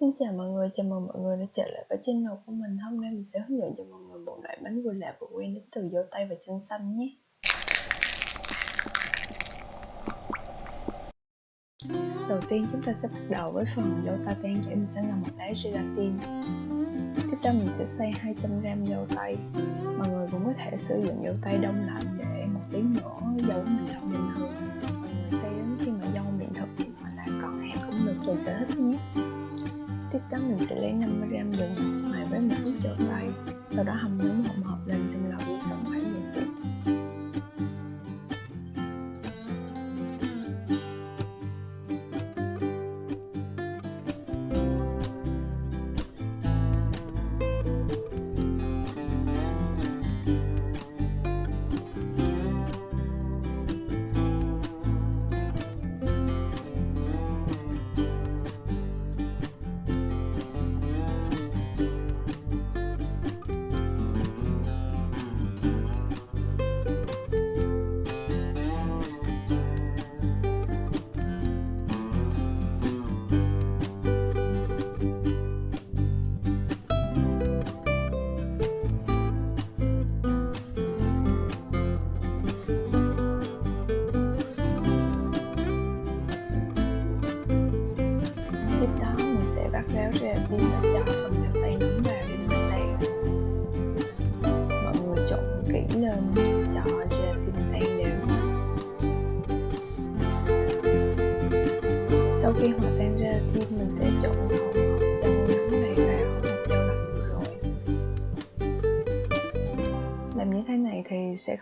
Xin chào mọi người, chào mừng mọi người đã trở lại với channel của mình. Hôm nay mình sẽ hướng dẫn cho mọi người một loại bánh vừa lạ vừa quen đến từ dâu tây và chân xanh nhé. Đầu tiên chúng ta sẽ bắt đầu với phần dâu tây tan chảy mình sẽ làm một đá gelatin. Tiếp theo mình sẽ xay 200g dâu tây. Mọi người cũng có thể sử dụng dâu tây đông lạnh để một tí nữa dâu mình đông nhanh hơn mình sẽ lấy 50g đường.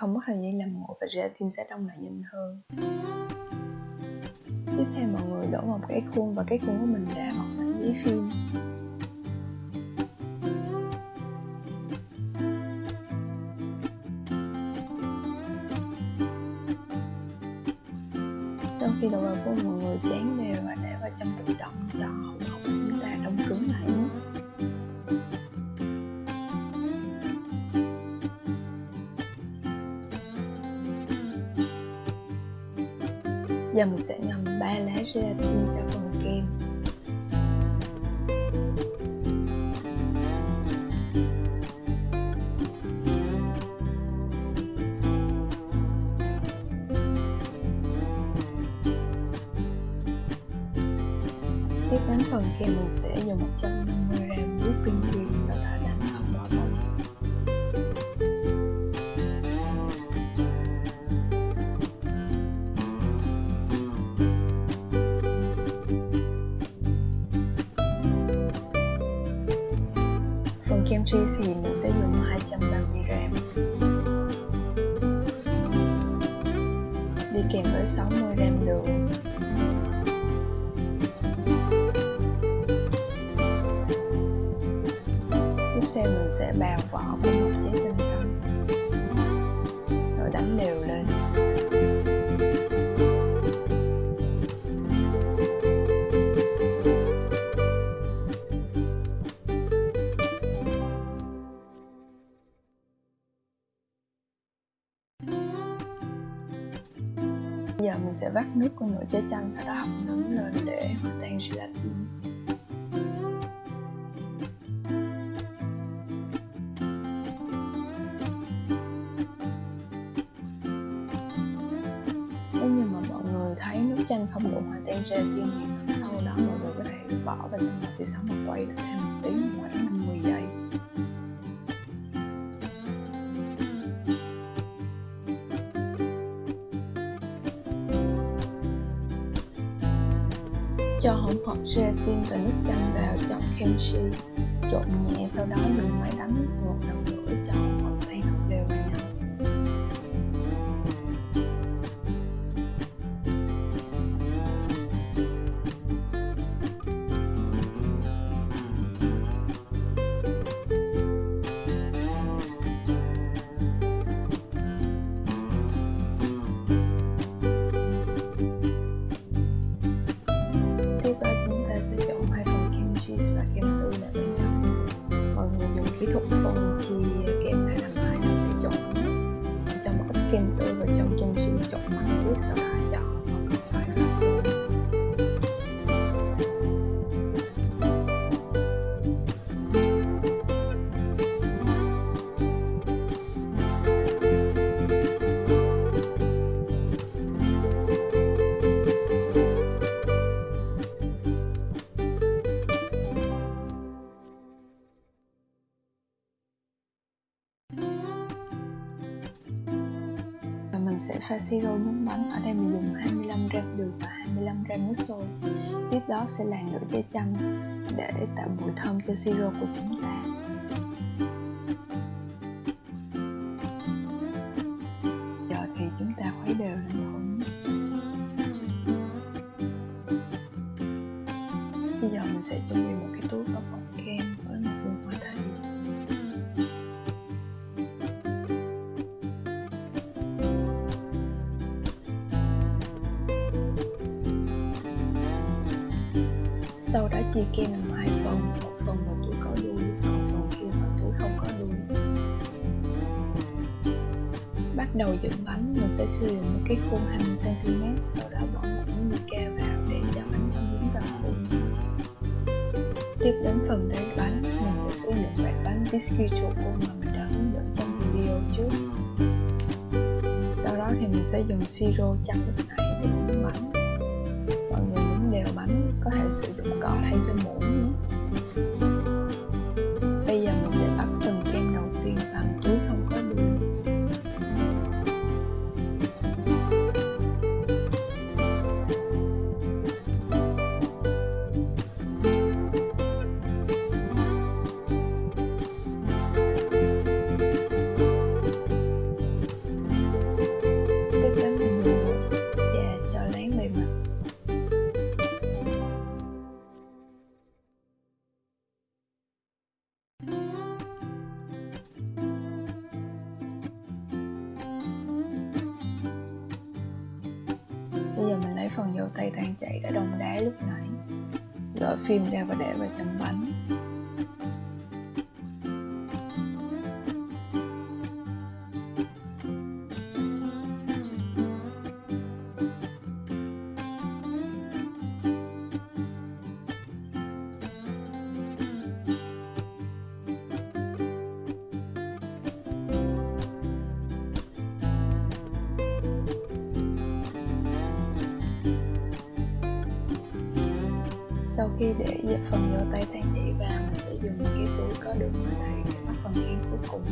Không mất thời gian làm nguội và gelatin sẽ đông lại nhanh hơn. Tiếp theo mọi người đổ một cái khuôn và cái khuôn của mình đã bọc sẵn giấy phim. Giờ mình sẽ ngâm 3 lá gelatin cho phần kem. Tiếp đến phần kem mình sẽ dùng 150g phần kem cheese thì mình sẽ dùng 230g đi kèm với 60g đường tiếp theo mình sẽ bào vỏ. với vắt nước của nửa trái chanh sau đó hầm nóng lên để hòa tan gelatin nếu như mà mọi người thấy nước chanh không đủ hòa tan gelatin thì sau đó mọi người có thể bỏ vào trong lò thì sau một quay lại thêm một tí khoảng 50 giây. Cho hỗn hợp gelatin và nước chanh vào trong kimchi trộn nhẹ, sau đó dùng máy đánh một lần nữa. Pha siro nước bánh ở đây mình dùng 25g đường và 25g nước sôi. Tiếp đó sẽ là nửa trái chanh để tạo mùi thơm cho siro của chúng ta. Sau kem làm hai phần một phần là túi có đuôi còn phần kia là túi không có đuôi bắt đầu dựng bánh, mình sẽ sử dụng một cái khuôn 20 cm sau đó bỏ một miếng mica vào để cho bánh không dính vào khuôn. Tiếp đến phần đáy bánh, mình sẽ sử dụng loại bánh biscuit choco mà mình đã hướng dẫn trong video trước. Sau đó thì mình sẽ dùng siro chắc lúc nãy để tay tan chảy đã đông đá lúc nãy gỡ phim ra và để vào trong bánh sau khi để dẹp phần dầu tay tan chảy vào, mình sẽ dùng cái túi có đường ở đây để bắt phần yên cuối cùng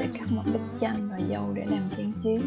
để cắt một ít chanh và dâu để làm trang trí.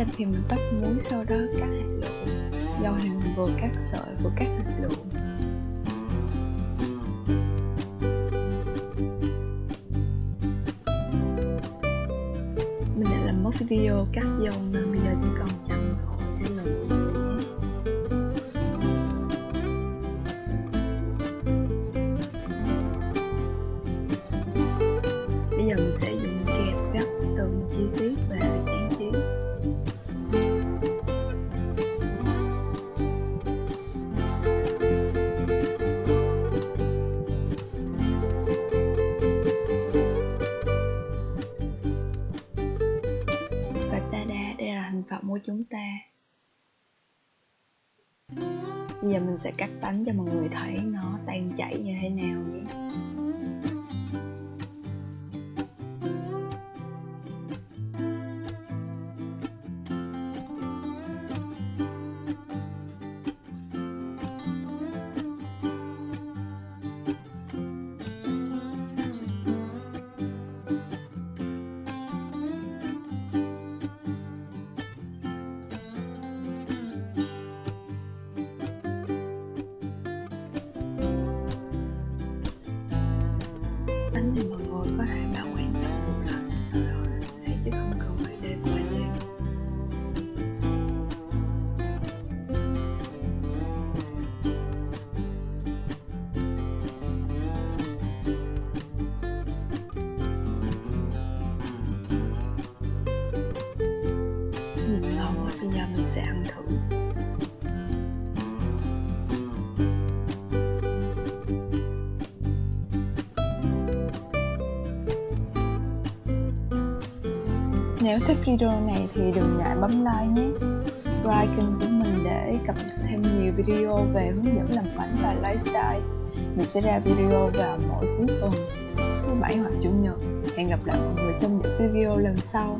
Chanh thì mình tắt muối sau đó cắt hạt lựu. Dầu thì mình vừa cắt sợi vừa cắt hạt lựu. Mình đã làm mất video cắt dâu, mà bây giờ chỉ còn chậm thôi. Xin lỗi Bây giờ mình sẽ cắt bánh cho mọi người thấy nó tan chảy như thế nào nhé. Nếu thích video này thì đừng ngại bấm like nhé. Subscribe kênh của mình để cập nhật thêm nhiều video về hướng dẫn làm bánh và lifestyle. Mình sẽ ra video vào mỗi cuối tuần, thứ bảy hoặc chủ nhật. Hẹn gặp lại mọi người trong những video lần sau.